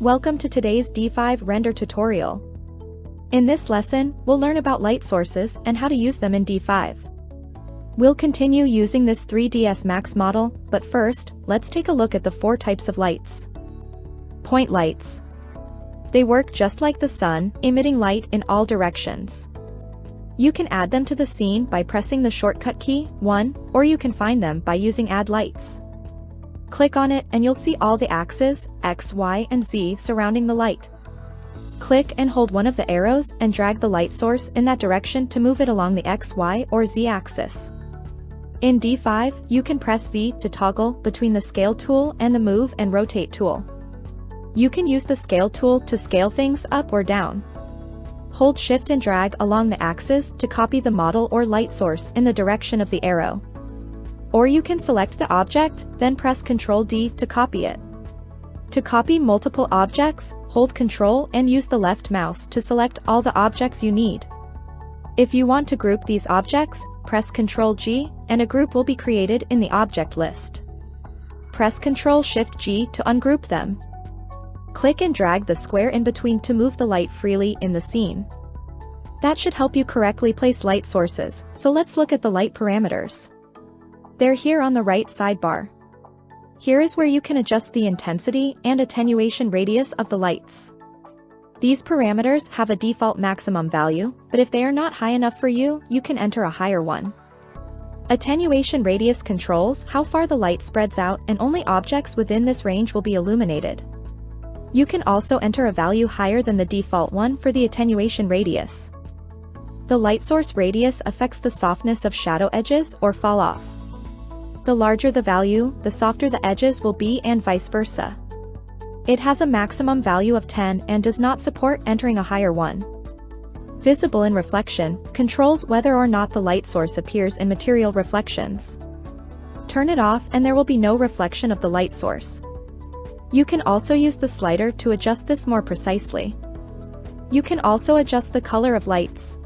Welcome to today's D5 render tutorial. In this lesson, we'll learn about light sources and how to use them in D5. We'll continue using this 3ds Max model, but first, let's take a look at the four types of lights. Point lights. They work just like the sun, emitting light in all directions. You can add them to the scene by pressing the shortcut key, 1, or you can find them by using Add Lights. Click on it and you'll see all the axes, X, Y, and Z surrounding the light. Click and hold one of the arrows and drag the light source in that direction to move it along the X, Y, or Z axis. In D5, you can press V to toggle between the Scale tool and the Move and Rotate tool. You can use the Scale tool to scale things up or down. Hold Shift and drag along the axis to copy the model or light source in the direction of the arrow. Or you can select the object, then press Ctrl D to copy it. To copy multiple objects, hold Ctrl and use the left mouse to select all the objects you need. If you want to group these objects, press Ctrl G, and a group will be created in the object list. Press Ctrl Shift G to ungroup them. Click and drag the square in between to move the light freely in the scene. That should help you correctly place light sources, so let's look at the light parameters. They're here on the right sidebar. Here is where you can adjust the intensity and attenuation radius of the lights. These parameters have a default maximum value, but if they are not high enough for you, you can enter a higher one. Attenuation radius controls how far the light spreads out and only objects within this range will be illuminated. You can also enter a value higher than the default one for the attenuation radius. The light source radius affects the softness of shadow edges or fall off. The larger the value, the softer the edges will be and vice versa. It has a maximum value of 10 and does not support entering a higher one. Visible in reflection controls whether or not the light source appears in material reflections. Turn it off and there will be no reflection of the light source. You can also use the slider to adjust this more precisely. You can also adjust the color of lights.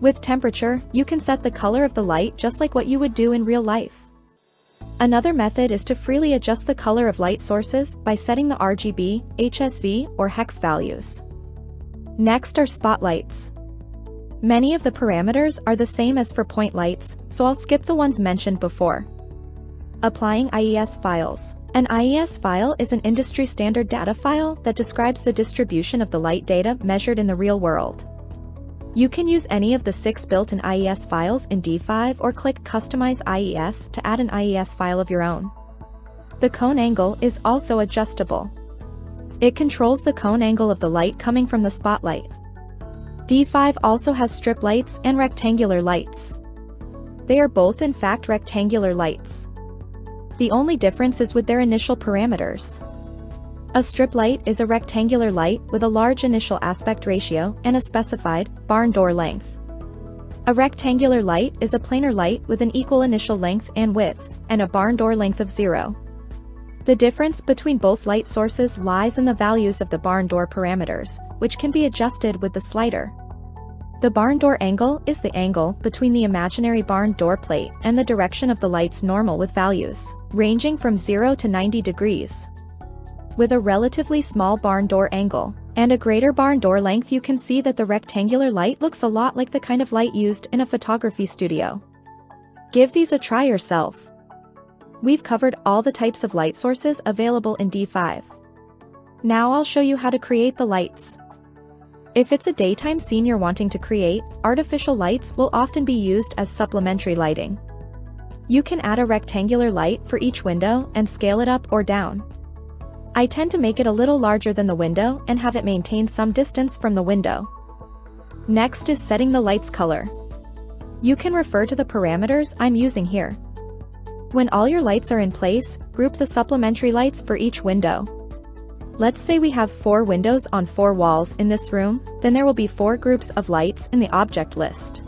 With temperature, you can set the color of the light just like what you would do in real life. Another method is to freely adjust the color of light sources by setting the RGB, HSV, or hex values. Next are spotlights. Many of the parameters are the same as for point lights, so I'll skip the ones mentioned before. Applying IES files. An IES file is an industry standard data file that describes the distribution of the light data measured in the real world. You can use any of the six built-in IES files in D5 or click Customize IES to add an IES file of your own. The cone angle is also adjustable. It controls the cone angle of the light coming from the spotlight. D5 also has strip lights and rectangular lights. They are both in fact rectangular lights. The only difference is with their initial parameters. A strip light is a rectangular light with a large initial aspect ratio and a specified barn door length. A rectangular light is a planar light with an equal initial length and width, and a barn door length of zero. The difference between both light sources lies in the values of the barn door parameters, which can be adjusted with the slider. The barn door angle is the angle between the imaginary barn door plate and the direction of the light's normal with values, ranging from 0 to 90 degrees with a relatively small barn door angle and a greater barn door length you can see that the rectangular light looks a lot like the kind of light used in a photography studio. Give these a try yourself. We've covered all the types of light sources available in D5. Now I'll show you how to create the lights. If it's a daytime scene you're wanting to create, artificial lights will often be used as supplementary lighting. You can add a rectangular light for each window and scale it up or down. I tend to make it a little larger than the window and have it maintain some distance from the window. Next is setting the light's color. You can refer to the parameters I'm using here. When all your lights are in place, group the supplementary lights for each window. Let's say we have four windows on four walls in this room, then there will be four groups of lights in the object list.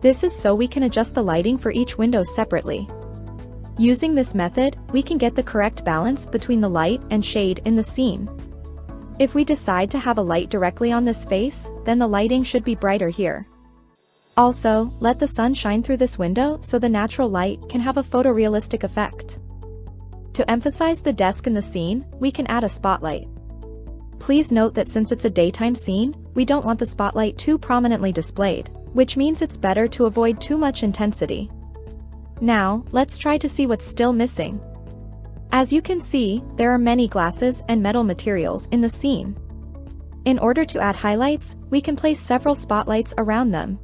This is so we can adjust the lighting for each window separately. Using this method, we can get the correct balance between the light and shade in the scene. If we decide to have a light directly on this face, then the lighting should be brighter here. Also, let the sun shine through this window so the natural light can have a photorealistic effect. To emphasize the desk in the scene, we can add a spotlight. Please note that since it's a daytime scene, we don't want the spotlight too prominently displayed, which means it's better to avoid too much intensity. Now, let's try to see what's still missing. As you can see, there are many glasses and metal materials in the scene. In order to add highlights, we can place several spotlights around them.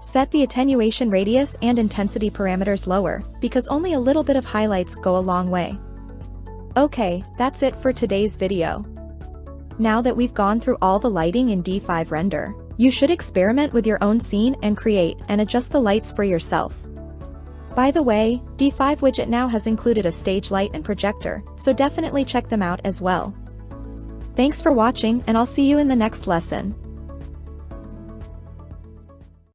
Set the attenuation radius and intensity parameters lower, because only a little bit of highlights go a long way. Okay, that's it for today's video. Now that we've gone through all the lighting in D5 Render, you should experiment with your own scene and create and adjust the lights for yourself. By the way, D5 widget now has included a stage light and projector, so definitely check them out as well. Thanks for watching and I'll see you in the next lesson.